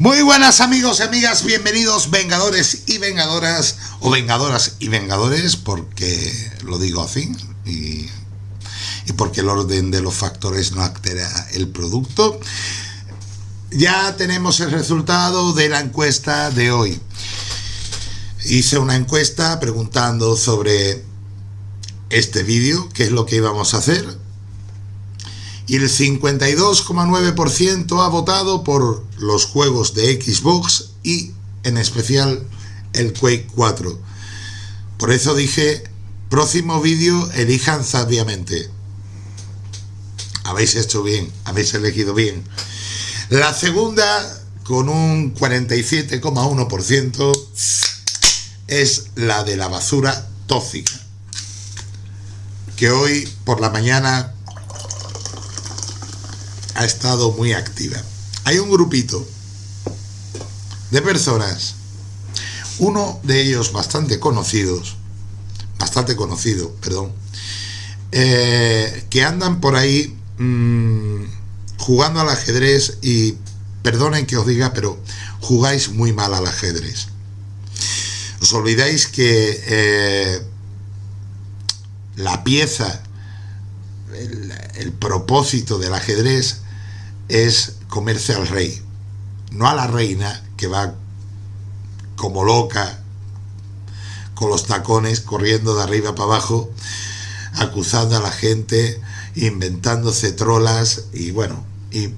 Muy buenas amigos y amigas, bienvenidos vengadores y vengadoras, o vengadoras y vengadores, porque lo digo así, y, y porque el orden de los factores no altera el producto. Ya tenemos el resultado de la encuesta de hoy. Hice una encuesta preguntando sobre este vídeo, qué es lo que íbamos a hacer, y el 52,9% ha votado por los juegos de Xbox y en especial el Quake 4. Por eso dije, próximo vídeo elijan sabiamente. Habéis hecho bien, habéis elegido bien. La segunda, con un 47,1%, es la de la basura tóxica. Que hoy por la mañana ha estado muy activa. Hay un grupito de personas, uno de ellos bastante conocidos, bastante conocido, perdón, eh, que andan por ahí mmm, jugando al ajedrez y perdonen que os diga, pero jugáis muy mal al ajedrez. Os olvidáis que eh, la pieza, el propósito del ajedrez es comerse al rey, no a la reina que va como loca con los tacones corriendo de arriba para abajo, acusando a la gente, inventándose trolas y bueno, y,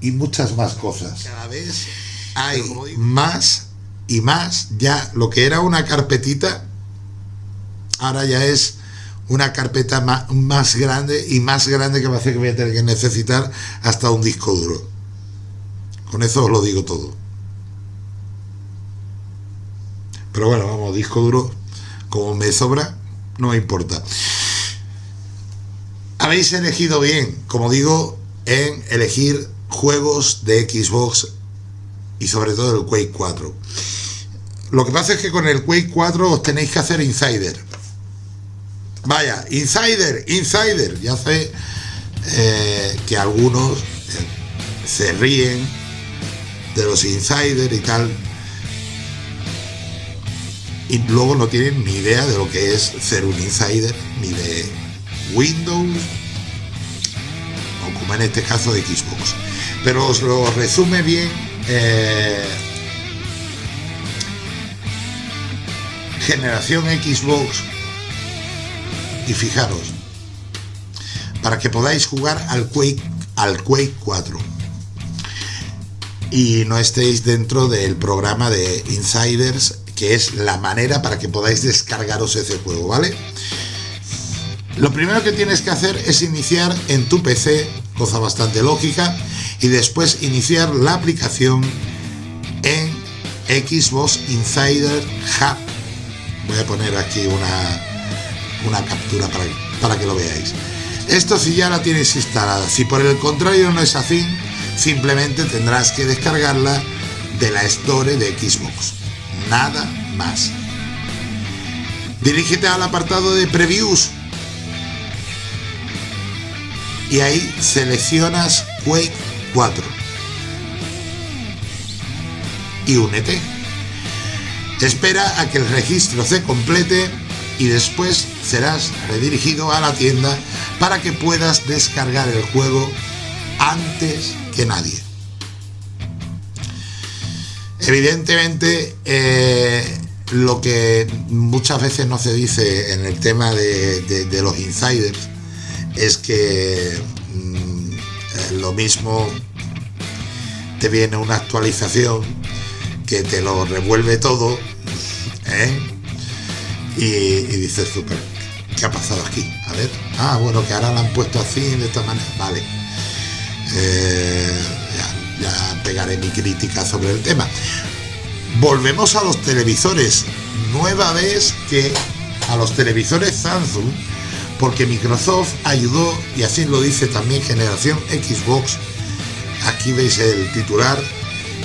y muchas más cosas. Cada vez hay más y más, ya lo que era una carpetita, ahora ya es una carpeta más, más, grande y más grande que va a hacer que voy a tener que necesitar hasta un disco duro. Con eso os lo digo todo. Pero bueno, vamos, disco duro, como me sobra, no me importa. Habéis elegido bien, como digo, en elegir juegos de Xbox y sobre todo el Quake 4. Lo que pasa es que con el Quake 4 os tenéis que hacer insider Vaya, insider, insider. Ya sé eh, que algunos eh, se ríen de los insiders y tal. Y luego no tienen ni idea de lo que es ser un insider, ni de Windows, o como en este caso de Xbox. Pero os lo resume bien. Eh, generación Xbox y fijaros, para que podáis jugar al Quake, al Quake 4 y no estéis dentro del programa de Insiders, que es la manera para que podáis descargaros ese juego, ¿vale? Lo primero que tienes que hacer es iniciar en tu PC, cosa bastante lógica, y después iniciar la aplicación en Xbox Insider Hub. Voy a poner aquí una, una captura para, para que lo veáis. Esto si ya la tienes instalada, si por el contrario no es así, simplemente tendrás que descargarla de la Store de Xbox. Nada más. Dirígete al apartado de Previews y ahí seleccionas Quake 4 y únete. Espera a que el registro se complete y después serás redirigido a la tienda para que puedas descargar el juego antes que nadie. Evidentemente, eh, lo que muchas veces no se dice en el tema de, los insiders es que mm, eh, lo mismo te viene una actualización que te lo revuelve todo ¿eh? Y, dices tú, ¿qué ha pasado aquí? A ver, ah, bueno, que ahora la han puesto así, de esta manera, vale. Eh, ya, pegaré mi crítica sobre el tema. Volvemos a los televisores. Nueva vez que a los televisores Samsung, porque Microsoft ayudó, y así lo dice también generación Xbox, aquí veis el titular,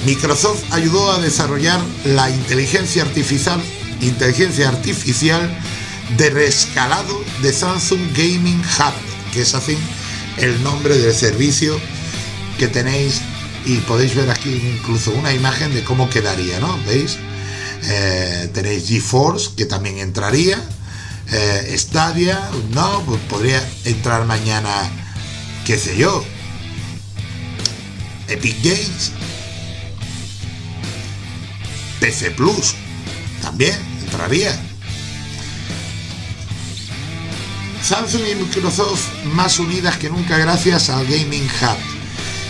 Microsoft ayudó a desarrollar la inteligencia artificial inteligencia artificial de rescalado de Samsung Gaming Hub, que es así el nombre del servicio que tenéis y podéis ver aquí incluso una imagen de cómo quedaría, ¿no? ¿Veis? Eh, tenéis GeForce, que también entraría. Eh, Stadia, no, pues podría entrar mañana, qué sé yo. Epic Games. PC Plus, también Samsung y Microsoft más unidas que nunca gracias al Gaming Hub.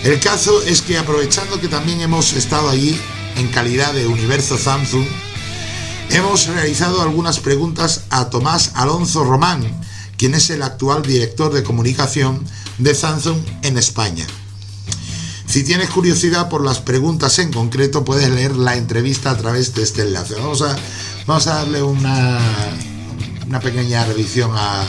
El caso es que aprovechando que también hemos estado allí en calidad de Universo Samsung, hemos realizado algunas preguntas a Tomás Alonso Román, quien es el actual director de comunicación de Samsung en España. Si tienes curiosidad por las preguntas en concreto, puedes leer la entrevista a través de este enlace. Vamos a, vamos a darle una, una pequeña revisión a,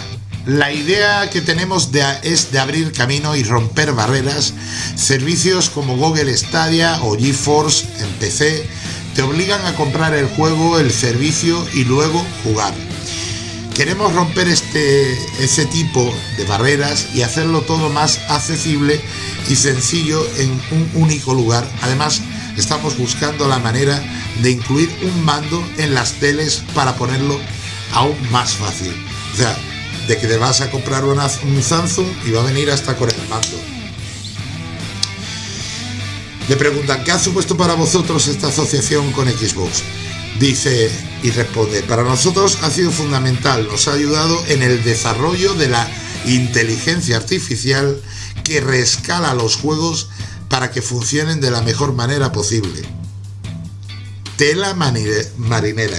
la idea que tenemos es de abrir camino y romper barreras. Servicios como Google Stadia o GeForce en PC te obligan a comprar el juego, el servicio y luego jugar. Queremos romper este, ese tipo de barreras y hacerlo todo más accesible y sencillo en un único lugar. Además, estamos buscando la manera de incluir un mando en las teles para ponerlo aún más fácil. O sea, de que te vas a comprar un Samsung y va a venir hasta con el mando. Le preguntan, ¿qué ha supuesto para vosotros esta asociación con Xbox? Dice y responde, para nosotros ha sido fundamental, nos ha ayudado en el desarrollo de la inteligencia artificial que rescala los juegos para que funcionen de la mejor manera posible. Tela marinera.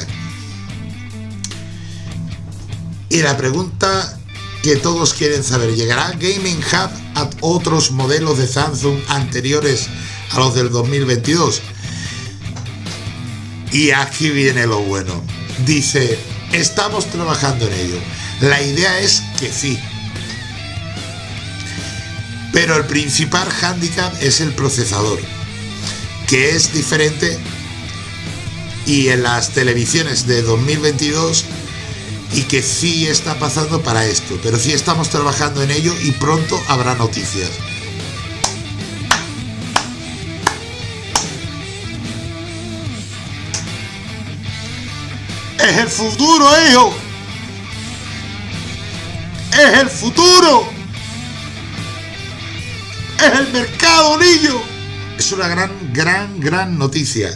Y la pregunta que todos quieren saber, ¿llegará Gaming Hub a otros modelos de Samsung anteriores a los del 2022? Y aquí viene lo bueno. Dice, estamos trabajando en ello. La idea es que sí. Pero el principal hándicap es el procesador, que es diferente y en las televisiones de 2022 y que sí está pasando para esto, pero sí estamos trabajando en ello y pronto habrá noticias. Es el futuro, hijo. Es el futuro. Es el mercado, niño. Es una gran, gran, gran noticia.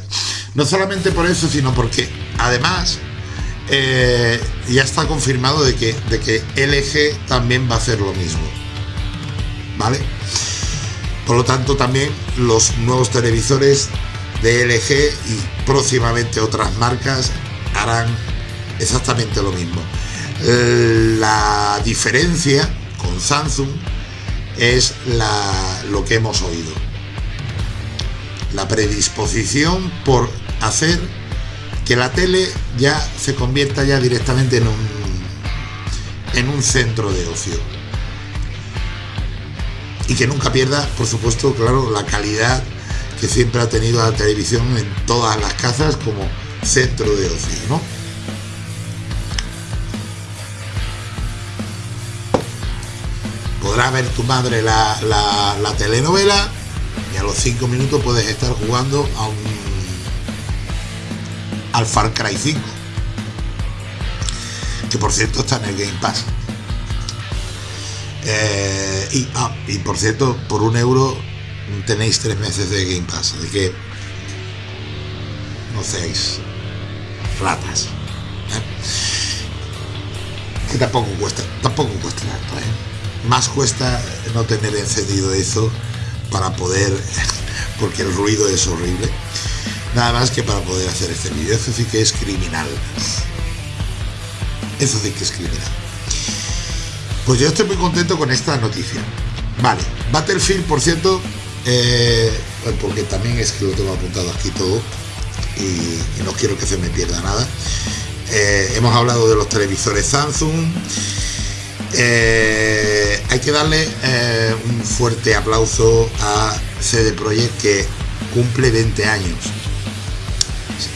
No solamente por eso, sino porque además eh, ya está confirmado de que, de que LG también va a hacer lo mismo. ¿Vale? Por lo tanto, también los nuevos televisores de LG y próximamente otras marcas harán exactamente lo mismo. La diferencia con Samsung es la, lo que hemos oído. La predisposición por hacer que la tele ya se convierta ya directamente en un, en un centro de ocio. Y que nunca pierda, por supuesto, claro, la calidad que siempre ha tenido la televisión en todas las casas como centro de ocio, ¿no? Podrá ver tu madre la, la telenovela y a los cinco minutos puedes estar jugando a un al Far Cry 5 que por cierto está en el Game Pass eh, y, ah, y por cierto por un euro tenéis tres meses de Game Pass así que no seáis ratas ¿eh? que tampoco cuesta tampoco cuesta tanto ¿eh? Más cuesta no tener encendido eso para poder porque el ruido es horrible Nada más que para poder hacer este vídeo. Eso sí que es criminal. Eso sí que es criminal. Pues yo estoy muy contento con esta noticia. Vale, Battlefield, por cierto, eh, porque también es que lo tengo apuntado aquí todo y, no quiero que se me pierda nada. Eh, hemos hablado de los televisores Samsung. Eh, hay que darle un fuerte aplauso a CD Projekt que cumple 20 años.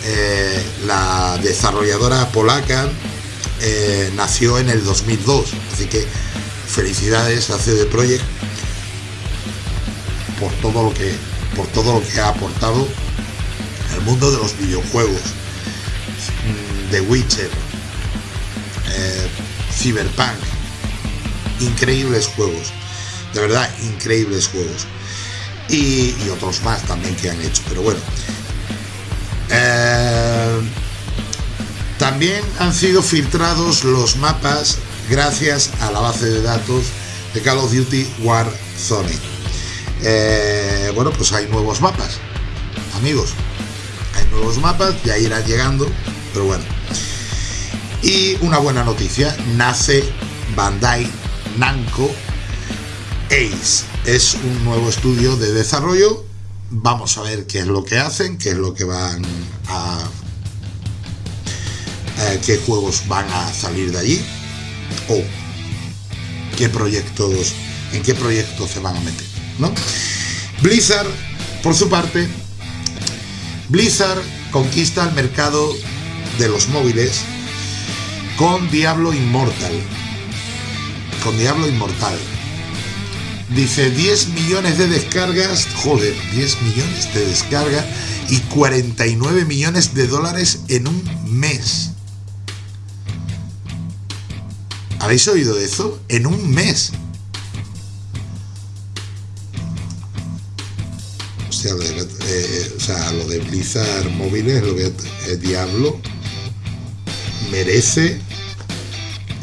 Eh, la desarrolladora polaca eh, nació en el 2002, así que felicidades a CD Projekt por todo lo que por todo lo que ha aportado al mundo de los videojuegos. Mm, The Witcher, eh, Cyberpunk, increíbles juegos, de verdad, increíbles juegos. Y, otros más también que han hecho, pero bueno. Eh, también han sido filtrados los mapas gracias a la base de datos de Call of Duty Warzone. Eh, bueno, pues hay nuevos mapas, amigos. Hay nuevos mapas, ya irán llegando, pero bueno. Y una buena noticia, nace Bandai Namco Ace. Es un nuevo estudio de desarrollo. Vamos a ver qué es lo que hacen, qué es lo que van a... Eh, qué juegos van a salir de allí o qué proyectos, en qué proyectos se van a meter, ¿no? Blizzard, por su parte, Blizzard conquista el mercado de los móviles con Diablo Immortal. Con Diablo Inmortal. Dice 10 millones de descargas, joder, 10 millones de descargas y 49 millones de dólares en un mes. ¿Habéis oído eso? En un mes. O sea, lo de, eh, o sea, lo de Blizzard móviles, lo que es Diablo, merece,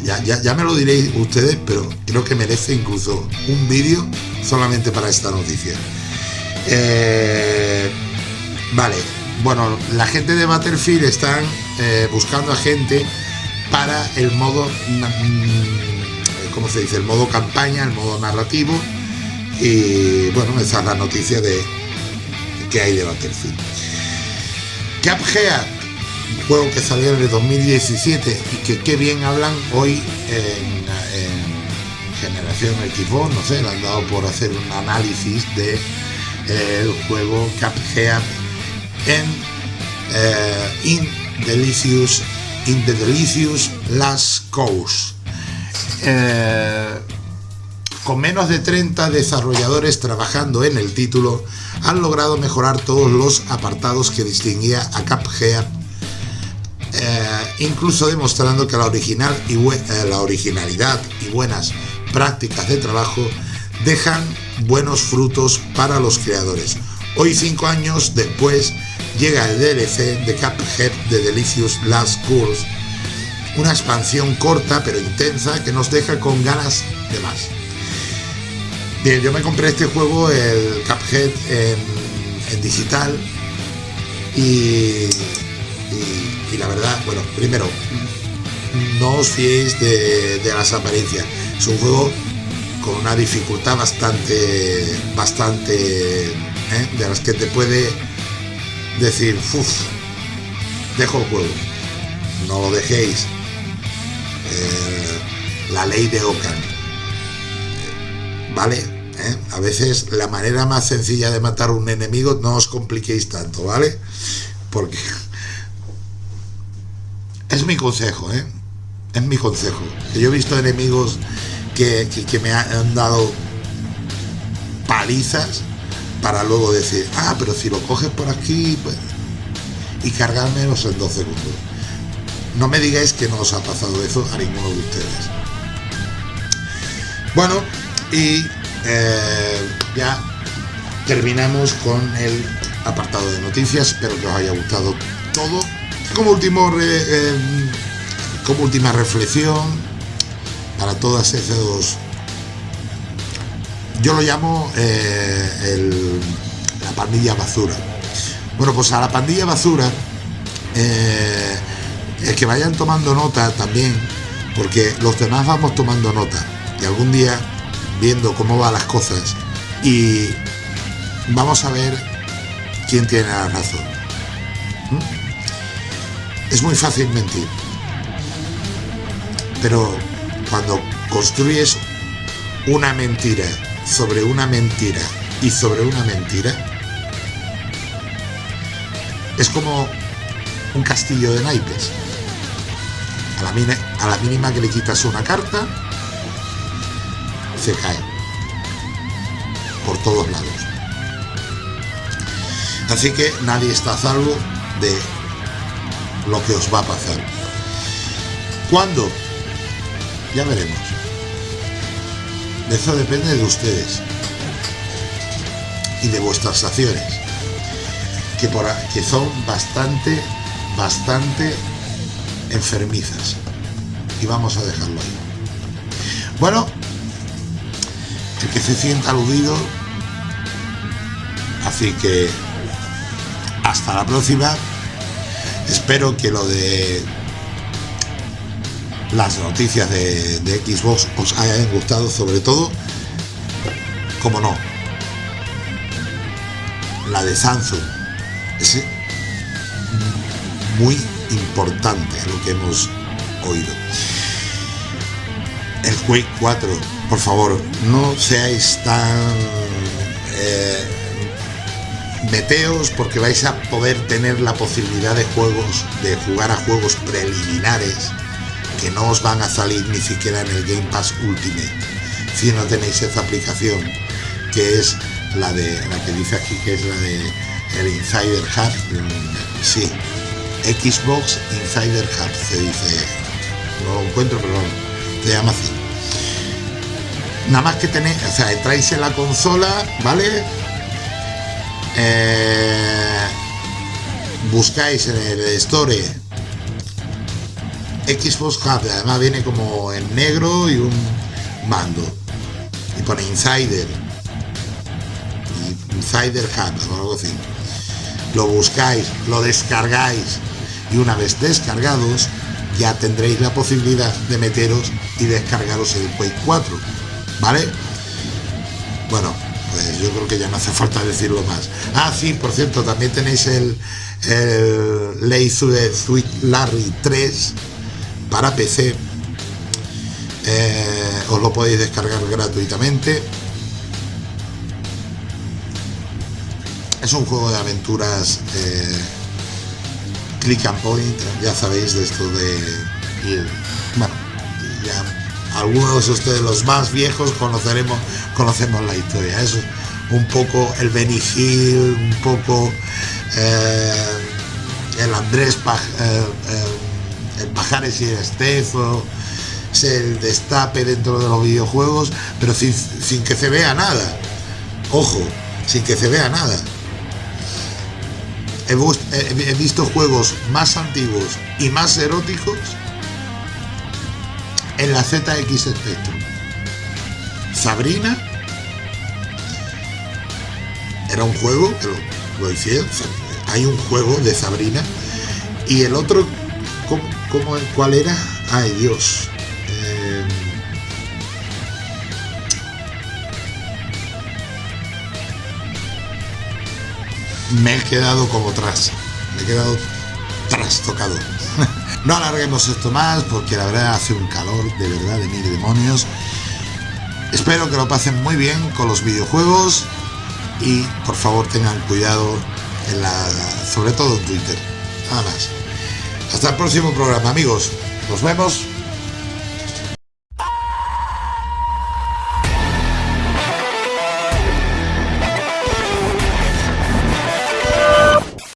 ya, ya, me lo diréis ustedes, pero creo que merece incluso un vídeo solamente para esta noticia. Eh, vale, bueno, la gente de Battlefield están eh, buscando a gente para el modo, mm, ¿cómo se dice? El modo campaña, el modo narrativo. Y bueno, esa es la noticia de que hay de Battlefield. Cuphead, juego que salió en el 2017 y que qué bien hablan hoy en, Generación Xbox, no sé, le han dado por hacer un análisis de eh, el juego Cuphead en eh, In Delicious in the Delicious Last Coast. Eh, con menos de 30 desarrolladores trabajando en el título, han logrado mejorar todos los apartados que distinguía a Cuphead, eh, incluso demostrando que eh, la originalidad y buenas prácticas de trabajo dejan buenos frutos para los creadores. Hoy, cinco años después, llega el DLC de Cuphead de Delicious Last Course, una expansión corta pero intensa que nos deja con ganas de más. Bien, yo me compré este juego, el Cuphead, en, digital y, la verdad, bueno, primero, no os fiéis de, las apariencias. Es un juego con una dificultad bastante, bastante, ¿eh? de las que te puede decir, uff, dejo el juego. No lo dejéis. Eh, la ley de Ocan. ¿Vale? ¿Eh? A veces la manera más sencilla de matar un enemigo no os compliquéis tanto, ¿vale? Porque es mi consejo, ¿eh? Es mi consejo. Yo he visto enemigos que, que me han dado palizas para luego decir, ah, pero si lo coges por aquí pues, y cargármelos en dos segundos. No me digáis que no os ha pasado eso a ninguno de ustedes. Bueno, y eh, ya terminamos con el apartado de noticias. Espero que os haya gustado todo. Como, último eh, como última reflexión para todas esos yo lo llamo eh, la pandilla basura. Bueno, pues a la pandilla basura, eh, es que vayan tomando nota también, porque los demás vamos tomando nota y algún día viendo cómo van las cosas y vamos a ver quién tiene la razón. ¿Mm? Es muy fácil mentir, pero cuando construyes una mentira sobre una mentira y sobre una mentira es como un castillo de naipes. A la, mínima que le quitas una carta, se cae por todos lados. Así que nadie está a salvo de lo que os va a pasar. ¿Cuándo? Ya veremos. Eso depende de ustedes y de vuestras acciones, que, por, que son bastante, bastante enfermizas. Y vamos a dejarlo ahí. Bueno, el que se sienta aludido, así que hasta la próxima. Espero que lo de las noticias de, Xbox os hayan gustado, sobre todo, como no, la de Samsung. Es muy importante lo que hemos oído. El Quake 4, por favor, no seáis tan... Eh, meteos porque vais a poder tener la posibilidad de juegos, de jugar a juegos preliminares que no os van a salir ni siquiera en el Game Pass Ultimate. Si no tenéis esa aplicación que es la de la que dice aquí que es la de el Insider Hub sí Xbox Insider Hub se dice no lo encuentro pero se llama así nada más que tenéis o sea entráis en la consola vale eh, buscáis en el store Xbox Hub además viene como en negro y un mando. Y pone Insider. Insider Hub lo buscáis, lo descargáis. Y una vez descargados ya tendréis la posibilidad de meteros y descargaros el Quake 4 ¿vale? bueno yo creo que ya no hace falta decirlo más. Ah sí, por cierto, también tenéis el, el Sweet Larry 3 para PC eh, os lo podéis descargar gratuitamente. Es un juego de aventuras eh, click and point ya sabéis de esto de bueno ya algunos de ustedes los más viejos conoceremos conocemos la historia. Es un poco el Benny Hill un poco eh, el Andrés el Pajares y el Estezo es el destape dentro de los videojuegos pero sin, que se vea nada ojo sin que se vea nada he, visto juegos más antiguos y más eróticos en la ZX Spectrum. Sabrina era un juego que lo, hay un juego de Sabrina y el otro ¿cómo, cuál era? ay Dios me he quedado como tras, me he quedado trastocado. no alarguemos esto más porque la verdad hace un calor de verdad de mil demonios. Espero que lo pasen muy bien con los videojuegos y por favor tengan cuidado en la, sobre todo en Twitter. Nada más. Hasta el próximo programa amigos. Nos vemos.